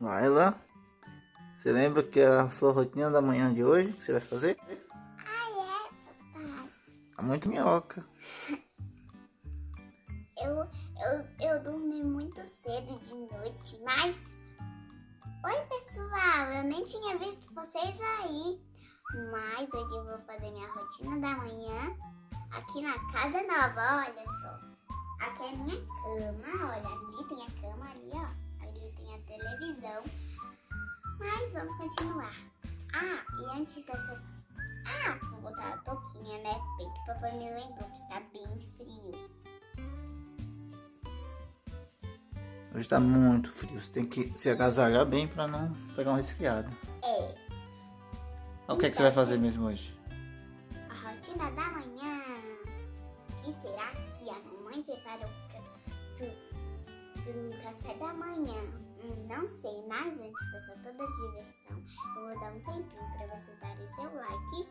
Vai lá. Você lembra que é a sua rotina da manhã de hoje? que você vai fazer? Ah, é, papai. Tá muito minhoca. Eu, eu, eu dormi muito cedo de noite, mas... Oi, pessoal. Eu nem tinha visto vocês aí. Mas hoje eu vou fazer minha rotina da manhã aqui na casa nova, olha só. Aqui é a minha cama, olha, ali tem a cama ali, ó. Ali tem a televisão. Mas vamos continuar. Ah, e antes dessa... Ah, vou botar a touquinha, né? Bem que o papai me lembrou que tá bem frio. Hoje tá muito frio. Você tem que se agasalhar bem pra não pegar um resfriado. É, O que, é que você vai fazer mesmo hoje? a rotina da manhã. O que será que a mamãe preparou pra, pro, pro café da manhã? Não sei, mas antes dessa toda diversão, eu vou dar um tempinho pra vocês darem seu like,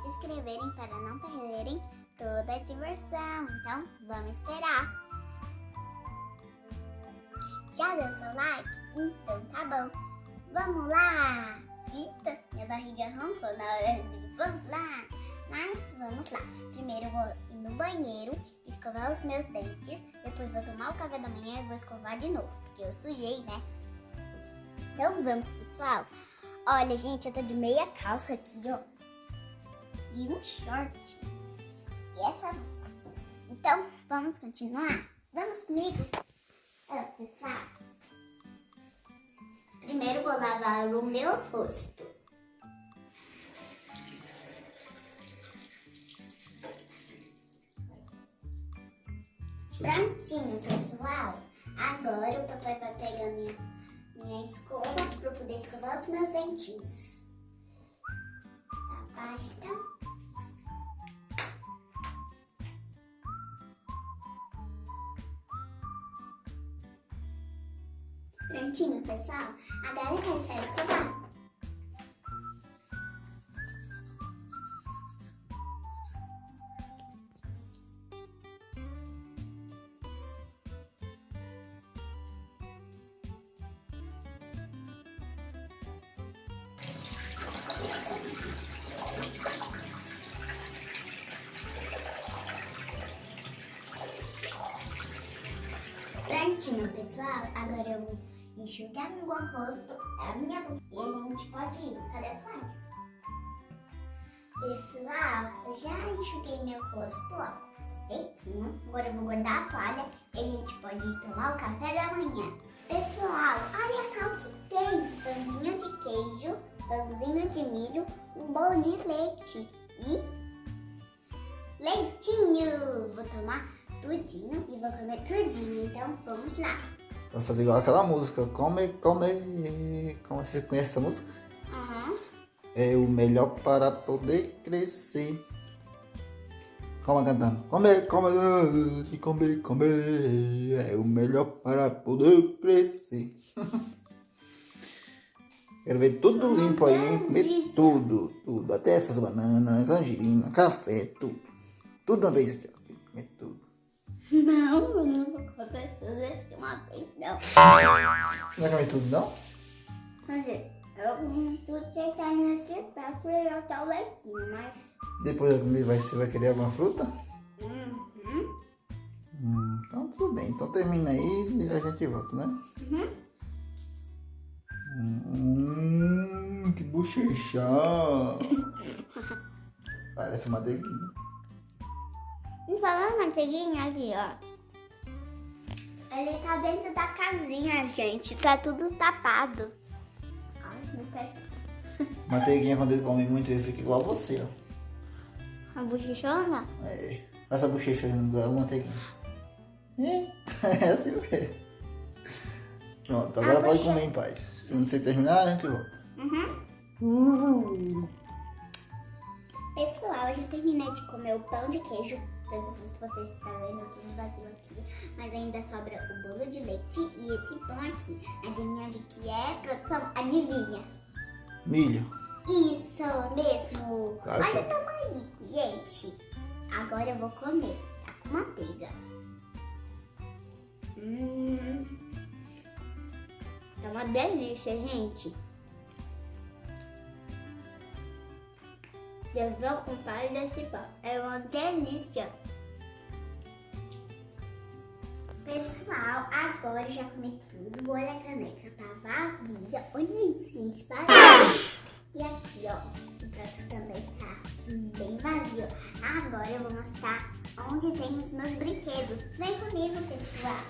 se inscreverem para não perderem toda a diversão. Então, vamos esperar. Já deu seu like? Então tá bom. Vamos lá! Eita, minha barriga roncou na hora de vamos lá! Mas vamos lá. Primeiro eu vou ir no banheiro, escovar os meus dentes, depois vou tomar o café da manhã e vou escovar de novo, porque eu sujei, né? Então vamos, pessoal. Olha, gente, eu tô de meia calça aqui, ó. E um short. E essa blusa. Então, vamos continuar? Vamos comigo? Ó, pessoal. Primeiro vou lavar o meu rosto. Prontinho, pessoal. Agora o papai vai pegar minha, minha escova para poder escovar os meus dentinhos. A pasta. Prontinho, pessoal. Agora é só escovar. Agora eu vou enxugar meu rosto, a minha boca. E a gente pode ir. Cadê a toalha? Pessoal, eu já enxuguei meu rosto, ó. Sequinho. Agora eu vou guardar a toalha e a gente pode ir tomar o café da manhã. Pessoal, olha só o que tem. Pãozinho de queijo, pãozinho de milho, um bolo de leite e leitinho. Vou tomar tudinho e vou comer tudinho. Então vamos lá. Vai fazer igual aquela música. Come, come. Como você conhece essa música? Aham. É o melhor para poder crescer. Calma cantando. Comer, comer, comer, comer. É o melhor para poder crescer. Quero ver tudo limpo aí, hein? Comer tudo, tudo. Até essas bananas, tangerina, café, tudo. Tudo uma vez aqui, ó. Comer tudo. Não, eu não vou comer tudo isso de uma vez, não. Não vai comer tudo, não? Mas eu comi tudo que tá nesse prato e eu tô leitinho, mas... Depois da comida vai, você vai querer alguma fruta? Uhum. Hum, então tudo bem. Então termina aí e a gente volta, né? Uhum. Hum, que bochecha! Parece uma manteiguinha. E falando manteiguinha ali, ó. Ele tá dentro da casinha, gente. Tá tudo tapado. Ai, meu pé. Manteiguinha, quando ele come muito, ele fica igual a você, ó. A bochechona? É, essa bochecha não é uma manteiguinha. É assim mesmo. Pronto, agora A pode comer em paz. Quando você terminar, a gente volta. Uhum. Pessoal, eu já terminei de comer o pão de queijo. Pelo visto vocês estão vendo, eu tinha vazio aqui. Mas ainda sobra o bolo de leite e esse pão aqui. Adivinha de que é, produção? Adivinha. Milho. Isso mesmo. Claro Olha o tamanho, gente. Agora eu vou comer. Tá com manteiga. Hum. uma delícia, gente. Eu vou comprar desse pão. É uma delícia. Pessoal, agora já comi tudo. Olha a caneca, tá vazia. Olha isso, gente, vazia. E aqui, ó, o prato também tá bem vazio. Agora eu vou mostrar onde tem os meus brinquedos. Vem comigo, pessoal.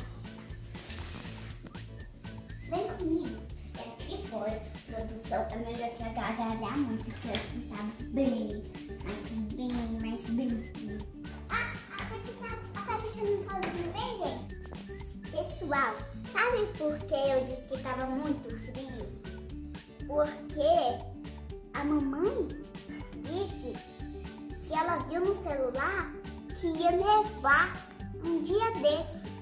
Vem comigo. Produção, é melhor se agasalhar muito, que aqui tá bem, mas bem, mas bem. Ah, aqui tá aparecendo bem, gente. Pessoal, sabe por que eu disse que tava muito frio? Porque a mamãe disse que ela viu no celular que ia nevar um dia desses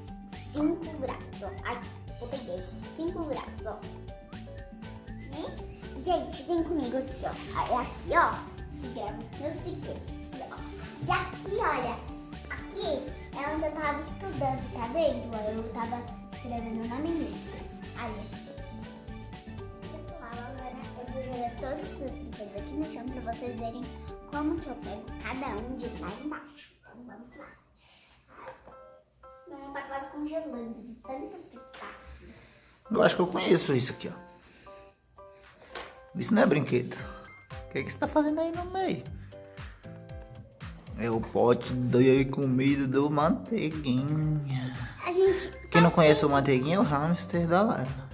5 graus. Ai, botei 10. 5 graus, ó. Gente, vem comigo aqui, ó. É aqui, ó, que grava meus brinquedos. E aqui, olha, aqui é onde eu tava estudando, tá vendo? Eu tava escrevendo na vou jogar todos os meus brinquedos aqui no chão pra vocês verem como que eu pego cada um de lá embaixo. Então vamos lá. Não tá quase congelando tanto fritar. Eu acho que eu conheço isso aqui, ó. Isso não é brinquedo. O que, é que você tá fazendo aí no meio? É o pote de comida do Manteiguinha. A gente. Quem não conhece o Manteiguinha é o hamster da Laila.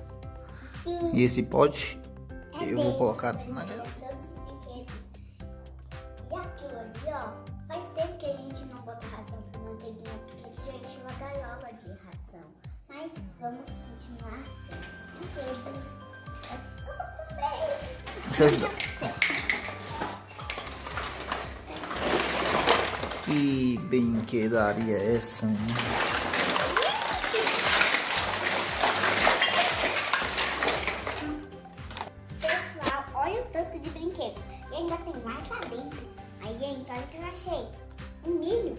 Sim. E esse pote É eu vou dele. colocar na brinquedos. E aquilo ali, ó, faz tempo que a gente não bota ração pro manteiguinha, porque aqui já encheu a gaiola de ração. Mas vamos continuar com brinquedos. Eu céu. Que brinquedaria é essa? hein? Pessoal, olha o tanto de brinquedo. E ainda tem mais lá dentro. Aí, gente, olha o que eu achei. Um milho.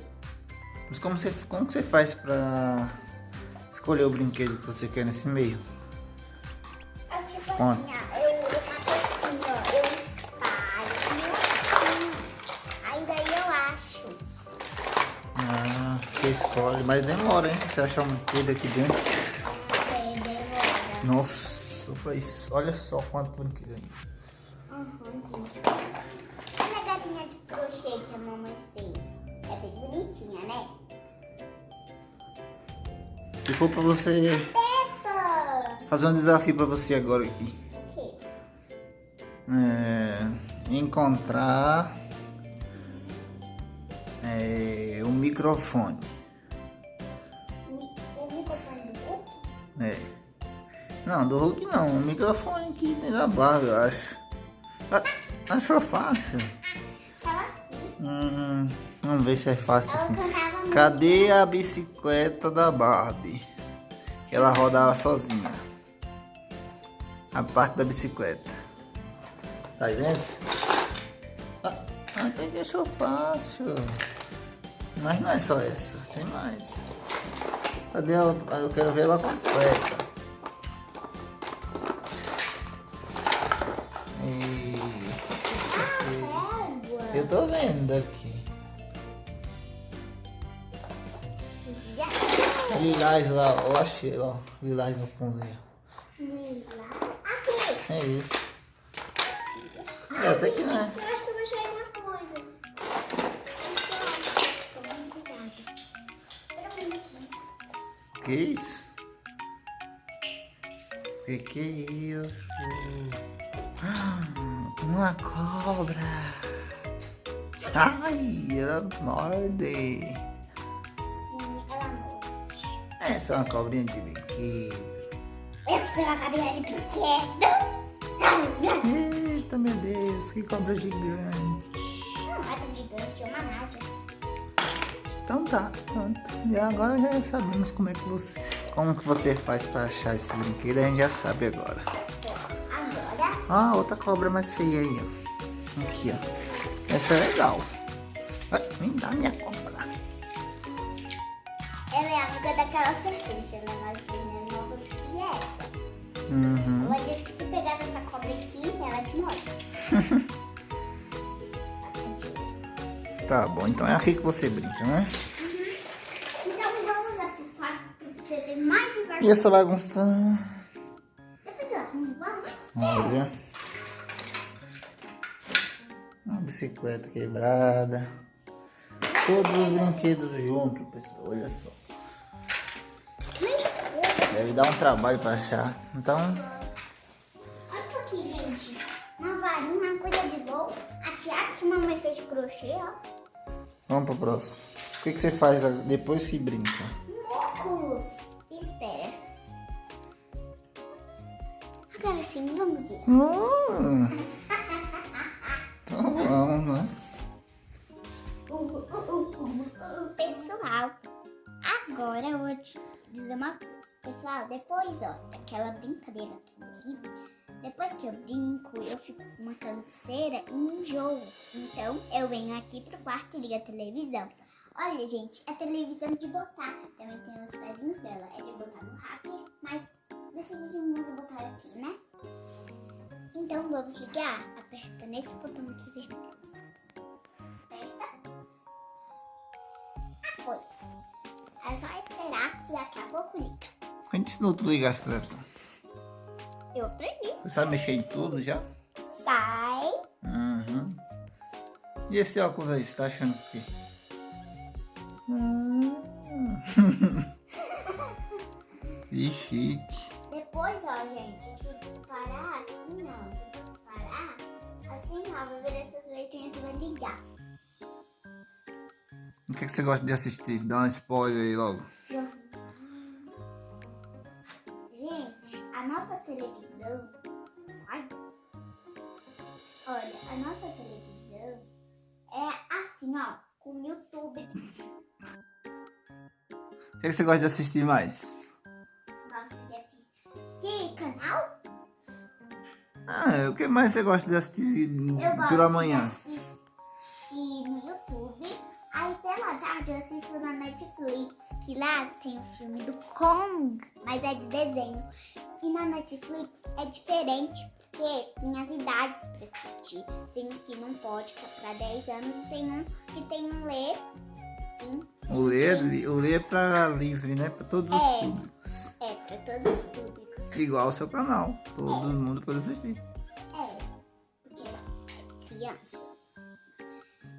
Mas como você, como que você faz pra escolher o brinquedo que você quer nesse meio? É tipo Conta. Você escolhe, mas demora, hein? Você achar um brinquedo aqui dentro. É, demora. Nossa, olha só quanto brinquedo. Uhum. Olha a galinha de crochê que a mamãe fez. É bem bonitinha, né? Se for pra você Peppa! fazer um desafio pra você agora aqui. O quê? É, encontrar é, um microfone. Mi- O microfone do Hulk? É. Não, do Hulk não. Um microfone aqui dentro da barra, eu acho. Achou fácil? Hum, vamos ver se é fácil assim. Cadê a bicicleta da Barbie? Que ela rodava sozinha. A parte da bicicleta. Tá aí dentro? Ah, até que achou fácil. Mas não é só essa, tem mais. Cadê ela? Eu quero ver ela completa. E... Égua. Eu tô vendo daqui. Já. Lilás lá, eu achei ó, lilás no fundo aí. Lila. Aqui. É isso. É, até que não é. Que isso? Que que é isso? Ah, uma cobra. Ai, ela morde. Sim, ela morre. Essa é uma cobrinha de brinquedo. Essa é uma cabeça de brinquedo. Eita, meu Deus, que cobra gigante. Então tá, pronto. E agora já sabemos como é que você, como que você faz pra achar esse brinquedo, a gente já sabe agora. Agora, Ah, outra cobra mais feia aí, ó. Aqui, ó. Essa é legal. Ai, me dá minha cobra. ela é amiga daquela serpente. Ela é mais venenosa do que essa. Uhum. Que se pegar essa cobra aqui, ela te morde. Tá bom, então é aqui que você brinca, né? Então vamos lá pro quarto pra você ter mais diversão. E essa bagunça? Depois eu arrumo, vamos? Olha. Uma bicicleta quebrada. Todos os brinquedos juntos, pessoal. Olha só. Deve dar um trabalho pra achar. Então, Olha isso aqui, gente. Uma varinha, uma coisa de boa. A tiara que mamãe fez crochê, ó. Vamos pro próximo. O que, que você faz depois que brinca? Óculos. Espera. Agora sim, vamos ver. Hum. Tá bom, né? Uh, uh, uh, uh, pessoal, agora eu vou te dizer uma coisa. Pessoal, depois, ó, daquela brincadeira depois que eu brinco, eu fico com uma canseira e enjoo. Então, eu venho aqui pro quarto e ligo a televisão. Olha, gente, é televisão de botar. Também tem os pezinhos dela. É de botar no hacker, mas decidimos botar aqui, né? Então, vamos ligar. Aperta nesse botão aqui vermelho. Aperta. Ah, foi. É só esperar que daqui a pouco liga. Ensinou tu ligar essa televisão? Eu aprendi. Você sabe mexer em tudo já? Sai. Uhum. E esse óculos aí, você tá achando o quê? Hum. que chique. Depois, ó, gente, que parar assim, ó. Que parar, assim, ó, vai ver essas letrinhas e vai ligar. O que, que você gosta de assistir? Dá uma spoiler aí logo. A nossa televisão. Ai. Olha, a nossa televisão é assim, ó, com o YouTube. O que, que você gosta de assistir mais? Gosta de assistir. Que canal? Ah, o que mais você gosta de assistir Eu gosto pela manhã? de assistir no YouTube. Aí pela tarde eu assisto na Netflix, que lá tem o filme do Kong, mas é de desenho. E na Netflix é diferente, porque tem as idades pra assistir. Tem uns que não pode, que é pra 10 anos, e tem um que tem um ler, sim, O ler, o ler é pra livre, né? Pra todos os É. públicos. é pra todos os públicos. Igual ao seu canal. Todo mundo pode assistir. É, porque é criança.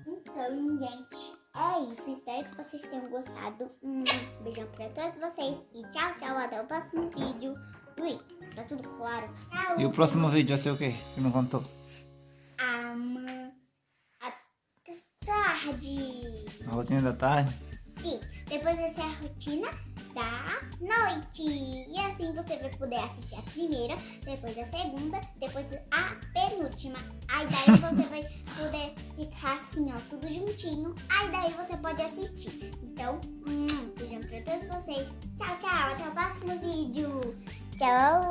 Então, gente, é isso. Espero que vocês tenham gostado. Um beijão pra todos vocês. E tchau, tchau. Até o próximo vídeo. Ui, tá tudo claro. Tchau. E o próximo vídeo vai ser o quê? Que não contou? Ama... Até tarde. A rotina da tarde? Sim, depois vai ser a rotina da noite. E assim você vai poder assistir a primeira, depois a segunda, depois a penúltima. Aí daí você vai poder ficar assim, ó, tudo juntinho. Aí daí você pode assistir. Então, hum, beijão pra todos vocês. Tchau, tchau. Até o próximo vídeo. chào.